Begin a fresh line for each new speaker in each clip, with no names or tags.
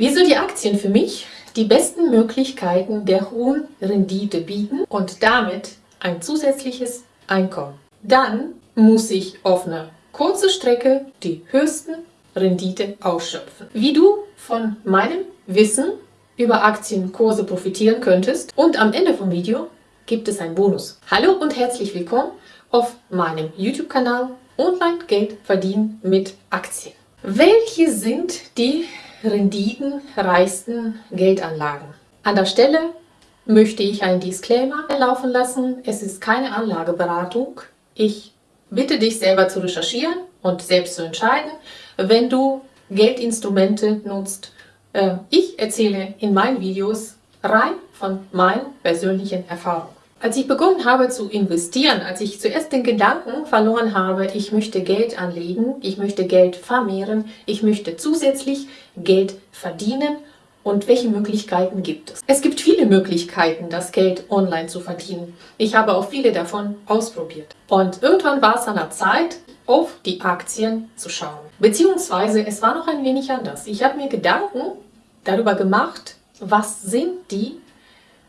Wieso die Aktien für mich die besten Möglichkeiten der hohen Rendite bieten und damit ein zusätzliches Einkommen. Dann muss ich auf einer kurzen Strecke die höchsten Rendite ausschöpfen. Wie du von meinem Wissen über Aktienkurse profitieren könntest und am Ende vom Video gibt es einen Bonus. Hallo und herzlich willkommen auf meinem YouTube-Kanal Online Geld verdienen mit Aktien. Welche sind die renditenreichsten Geldanlagen? An der Stelle möchte ich einen Disclaimer laufen lassen. Es ist keine Anlageberatung. Ich bitte dich selber zu recherchieren und selbst zu entscheiden, wenn du Geldinstrumente nutzt. Äh, ich erzähle in meinen Videos rein von meinen persönlichen Erfahrungen. Als ich begonnen habe zu investieren, als ich zuerst den Gedanken verloren habe, ich möchte Geld anlegen, ich möchte Geld vermehren, ich möchte zusätzlich Geld verdienen und welche Möglichkeiten gibt es? Es gibt viele Möglichkeiten, das Geld online zu verdienen. Ich habe auch viele davon ausprobiert. Und irgendwann war es an der Zeit, auf die Aktien zu schauen. Beziehungsweise es war noch ein wenig anders. Ich habe mir Gedanken darüber gemacht, was sind die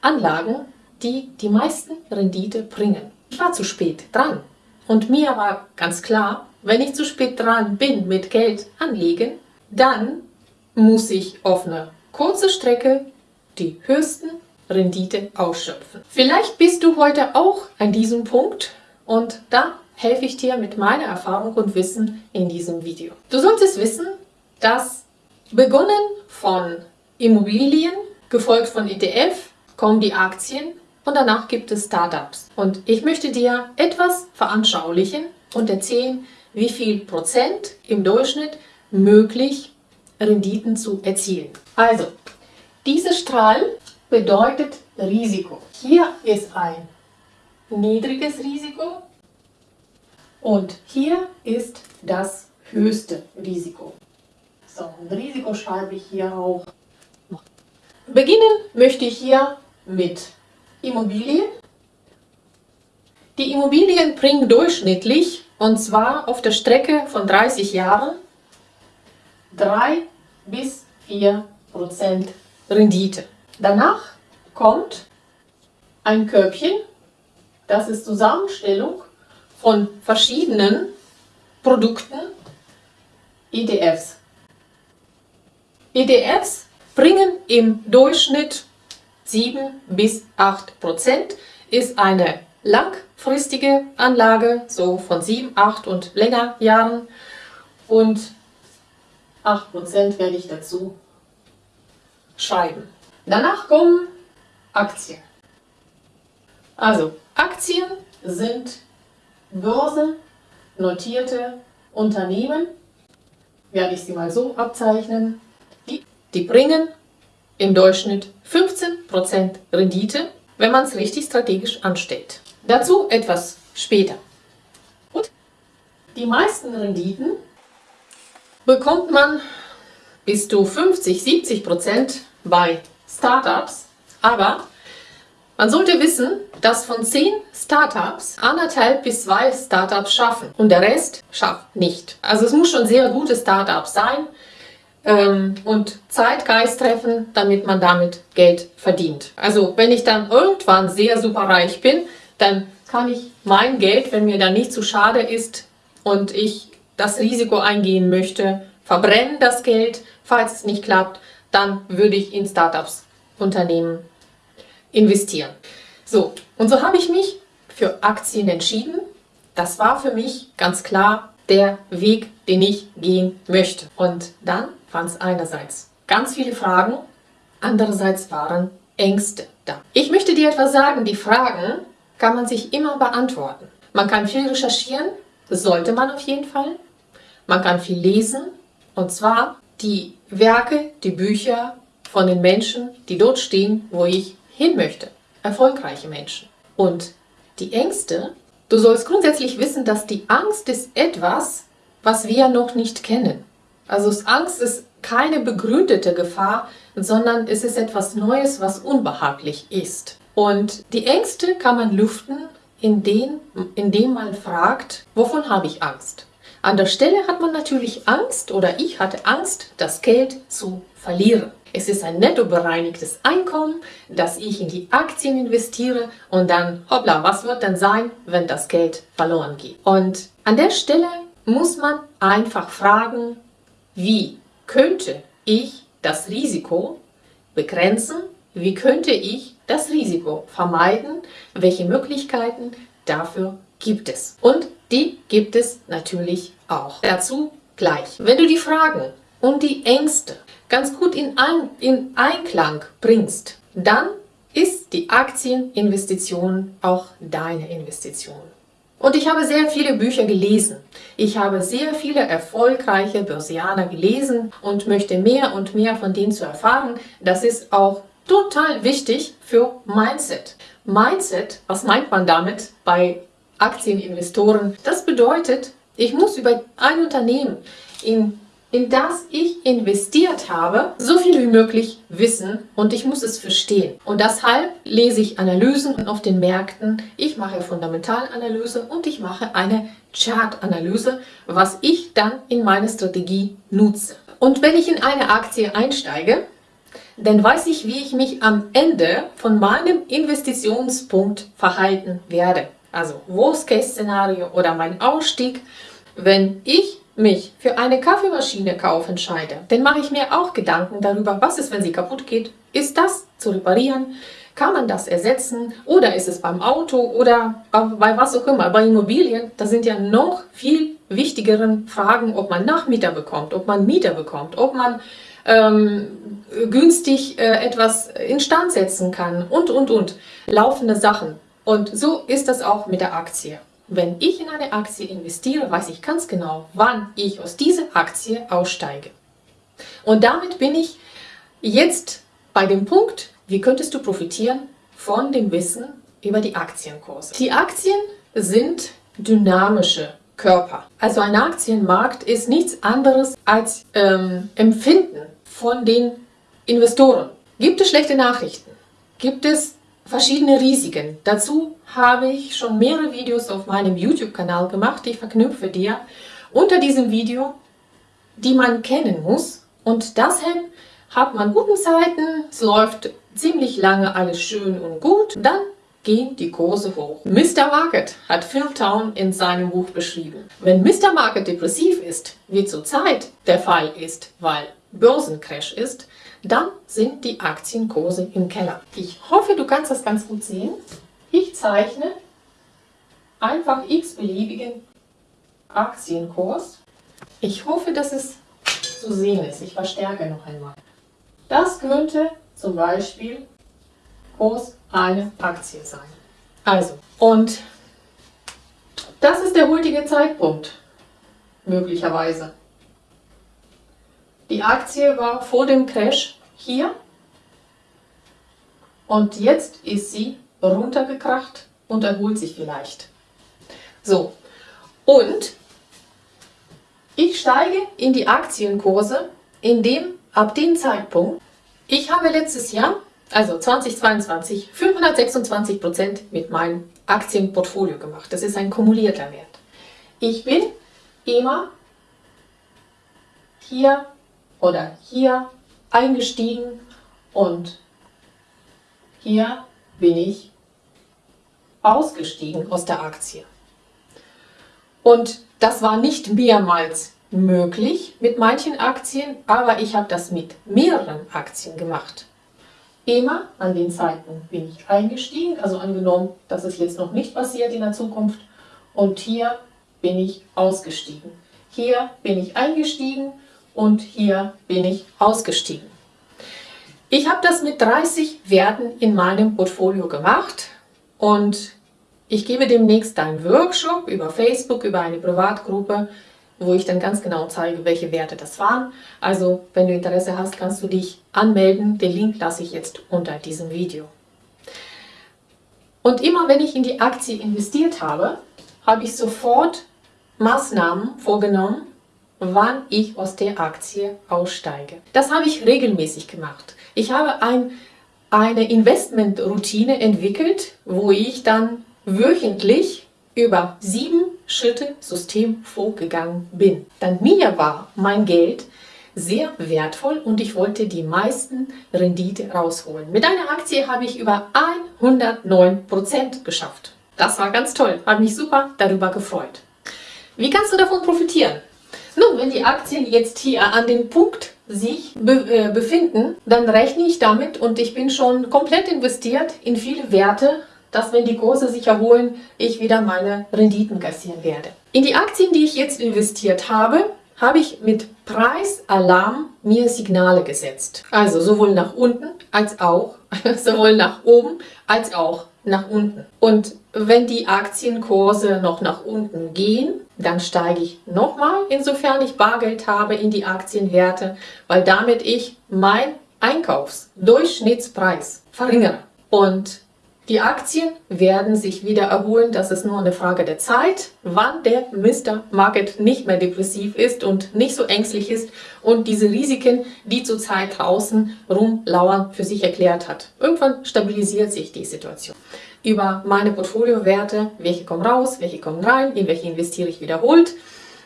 Anlagen, die die meisten Rendite bringen. Ich war zu spät dran. Und mir war ganz klar, wenn ich zu spät dran bin mit Geld anlegen, dann muss ich auf eine kurze Strecke die höchsten Rendite ausschöpfen. Vielleicht bist du heute auch an diesem Punkt und da helfe ich dir mit meiner Erfahrung und Wissen in diesem Video. Du solltest wissen, dass begonnen von Immobilien, gefolgt von ETF, kommen die Aktien und danach gibt es Startups. Und ich möchte dir etwas veranschaulichen und erzählen, wie viel Prozent im Durchschnitt möglich Renditen zu erzielen. Also, dieser Strahl bedeutet Risiko. Hier ist ein niedriges Risiko und hier ist das höchste Risiko. So, ein Risiko schreibe ich hier auch. Beginnen möchte ich hier mit Immobilien. Die Immobilien bringen durchschnittlich, und zwar auf der Strecke von 30 Jahren, 3 bis 4 Prozent Rendite. Danach kommt ein Körbchen, das ist Zusammenstellung von verschiedenen Produkten, ETFs. ETFs bringen im Durchschnitt 7 bis 8 Prozent ist eine langfristige Anlage, so von 7, 8 und länger Jahren. Und 8 Prozent werde ich dazu schreiben. Danach kommen Aktien. Also Aktien sind börsennotierte Unternehmen, werde ich sie mal so abzeichnen, die, die bringen im Durchschnitt 15% Rendite, wenn man es richtig strategisch anstellt. Dazu etwas später. Und die meisten Renditen bekommt man bis zu 50, 70% bei Startups, aber man sollte wissen, dass von 10 Startups anderthalb bis zwei Startups schaffen und der Rest schafft nicht. Also es muss schon sehr gute Startups sein, ähm, und Zeitgeist treffen, damit man damit Geld verdient. Also wenn ich dann irgendwann sehr super reich bin, dann kann ich mein Geld, wenn mir dann nicht zu schade ist und ich das Risiko eingehen möchte, verbrennen das Geld, falls es nicht klappt, dann würde ich in Startups Unternehmen investieren. So, und so habe ich mich für Aktien entschieden. Das war für mich ganz klar der Weg, den ich gehen möchte. Und dann waren es einerseits ganz viele Fragen, andererseits waren Ängste da. Ich möchte dir etwas sagen, die Fragen kann man sich immer beantworten. Man kann viel recherchieren, das sollte man auf jeden Fall. Man kann viel lesen, und zwar die Werke, die Bücher von den Menschen, die dort stehen, wo ich hin möchte. Erfolgreiche Menschen. Und die Ängste, du sollst grundsätzlich wissen, dass die Angst ist etwas, was wir noch nicht kennen. Also Angst ist keine begründete Gefahr, sondern es ist etwas Neues, was unbehaglich ist. Und die Ängste kann man lüften, indem, indem man fragt, wovon habe ich Angst? An der Stelle hat man natürlich Angst oder ich hatte Angst, das Geld zu verlieren. Es ist ein netto bereinigtes Einkommen, das ich in die Aktien investiere und dann, hoppla, was wird denn sein, wenn das Geld verloren geht? Und an der Stelle muss man einfach fragen, wie könnte ich das Risiko begrenzen? Wie könnte ich das Risiko vermeiden? Welche Möglichkeiten dafür gibt es? Und die gibt es natürlich auch. Dazu gleich. Wenn du die Fragen und die Ängste ganz gut in, Ein in Einklang bringst, dann ist die Aktieninvestition auch deine Investition. Und ich habe sehr viele Bücher gelesen. Ich habe sehr viele erfolgreiche Börsianer gelesen und möchte mehr und mehr von denen zu erfahren. Das ist auch total wichtig für Mindset. Mindset, was meint man damit bei Aktieninvestoren? Das bedeutet, ich muss über ein Unternehmen, in, in das ich investiert habe, so viel wie möglich wissen und ich muss es verstehen. Und deshalb lese ich Analysen auf den Märkten, ich mache Fundamentalanalyse und ich mache eine Chartanalyse, was ich dann in meine Strategie nutze. Und wenn ich in eine Aktie einsteige, dann weiß ich, wie ich mich am Ende von meinem Investitionspunkt verhalten werde. Also Worst-Case-Szenario oder mein Ausstieg. Wenn ich mich für eine Kaffeemaschine kaufen entscheide, dann mache ich mir auch Gedanken darüber, was ist, wenn sie kaputt geht. Ist das zu reparieren? Kann man das ersetzen? Oder ist es beim Auto oder bei was auch immer? Bei Immobilien, da sind ja noch viel wichtigeren Fragen, ob man Nachmieter bekommt, ob man Mieter bekommt, ob man ähm, günstig äh, etwas instand setzen kann und, und, und. Laufende Sachen. Und so ist das auch mit der Aktie. Wenn ich in eine Aktie investiere, weiß ich ganz genau, wann ich aus dieser Aktie aussteige. Und damit bin ich jetzt bei dem Punkt, wie könntest du profitieren von dem Wissen über die Aktienkurse. Die Aktien sind dynamische Körper. Also ein Aktienmarkt ist nichts anderes als ähm, Empfinden von den Investoren. Gibt es schlechte Nachrichten? Gibt es verschiedene Risiken? Dazu habe ich schon mehrere Videos auf meinem YouTube-Kanal gemacht. Ich verknüpfe dir unter diesem Video, die man kennen muss. Und deshalb hat man guten Zeiten, es läuft ziemlich lange alles schön und gut. Dann gehen die Kurse hoch. Mr. Market hat Phil Town in seinem Buch beschrieben. Wenn Mr. Market depressiv ist, wie zurzeit der Fall ist, weil Börsencrash ist, dann sind die Aktienkurse im Keller. Ich hoffe, du kannst das ganz gut sehen. Ich zeichne einfach x-beliebigen Aktienkurs. Ich hoffe, dass es zu sehen ist. Ich verstärke noch einmal. Das könnte zum Beispiel Kurs eine Aktie sein. Also, und das ist der heutige Zeitpunkt, möglicherweise. Die Aktie war vor dem Crash hier und jetzt ist sie runtergekracht und erholt sich vielleicht. So, und ich steige in die Aktienkurse, indem ab dem Zeitpunkt, ich habe letztes Jahr, also 2022, 526 Prozent mit meinem Aktienportfolio gemacht. Das ist ein kumulierter Wert. Ich bin immer hier oder hier eingestiegen und hier bin ich ausgestiegen aus der Aktie. Und das war nicht mehrmals möglich mit manchen Aktien, aber ich habe das mit mehreren Aktien gemacht. Immer an den Zeiten bin ich eingestiegen, also angenommen, dass es jetzt noch nicht passiert in der Zukunft. Und hier bin ich ausgestiegen. Hier bin ich eingestiegen und hier bin ich ausgestiegen. Ich habe das mit 30 Werten in meinem Portfolio gemacht und ich gebe demnächst einen Workshop über Facebook, über eine Privatgruppe, wo ich dann ganz genau zeige, welche Werte das waren. Also, wenn du Interesse hast, kannst du dich anmelden. Den Link lasse ich jetzt unter diesem Video. Und immer wenn ich in die Aktie investiert habe, habe ich sofort Maßnahmen vorgenommen, wann ich aus der Aktie aussteige. Das habe ich regelmäßig gemacht. Ich habe ein, eine Investmentroutine entwickelt, wo ich dann wöchentlich über sieben Schritte System vorgegangen bin. Dann mir war mein Geld sehr wertvoll und ich wollte die meisten Rendite rausholen. Mit einer Aktie habe ich über 109% geschafft. Das war ganz toll, habe mich super darüber gefreut. Wie kannst du davon profitieren? Nun, wenn die Aktien jetzt hier an dem Punkt sich be äh, befinden, dann rechne ich damit und ich bin schon komplett investiert in viele Werte, dass wenn die Kurse sich erholen, ich wieder meine Renditen kassieren werde. In die Aktien, die ich jetzt investiert habe, habe ich mit Preisalarm mir Signale gesetzt. Also sowohl nach unten als auch, sowohl nach oben als auch nach unten. Und wenn die Aktienkurse noch nach unten gehen, dann steige ich nochmal, insofern ich Bargeld habe, in die Aktienwerte, weil damit ich mein Einkaufsdurchschnittspreis verringere. Und die Aktien werden sich wieder erholen, das ist nur eine Frage der Zeit, wann der Mr. Market nicht mehr depressiv ist und nicht so ängstlich ist und diese Risiken, die zurzeit draußen rumlauern, für sich erklärt hat. Irgendwann stabilisiert sich die Situation. Über meine Portfoliowerte, welche kommen raus, welche kommen rein, in welche investiere ich wiederholt,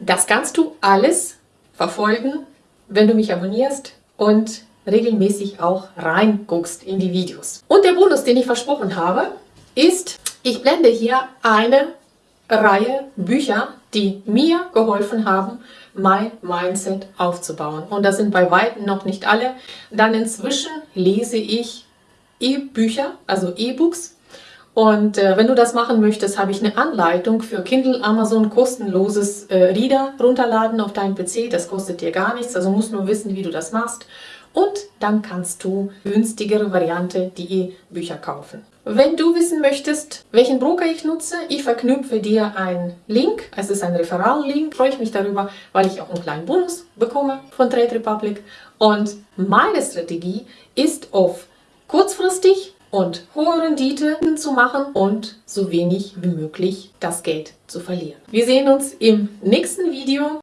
das kannst du alles verfolgen, wenn du mich abonnierst und regelmäßig auch reinguckst in die Videos. Und der Bonus, den ich versprochen habe, ist, ich blende hier eine Reihe Bücher, die mir geholfen haben, mein Mindset aufzubauen. Und das sind bei weitem noch nicht alle. Dann inzwischen lese ich E-Bücher, also E-Books. Und äh, wenn du das machen möchtest, habe ich eine Anleitung für Kindle Amazon kostenloses äh, Reader runterladen auf deinen PC. Das kostet dir gar nichts, also musst nur wissen, wie du das machst und dann kannst du günstigere Variante die E-Bücher kaufen. Wenn du wissen möchtest, welchen Broker ich nutze, ich verknüpfe dir einen Link. Es ist ein Referral-Link. Freue ich mich darüber, weil ich auch einen kleinen Bonus bekomme von Trade Republic. Und meine Strategie ist auf kurzfristig und hohe Rendite zu machen und so wenig wie möglich das Geld zu verlieren. Wir sehen uns im nächsten Video.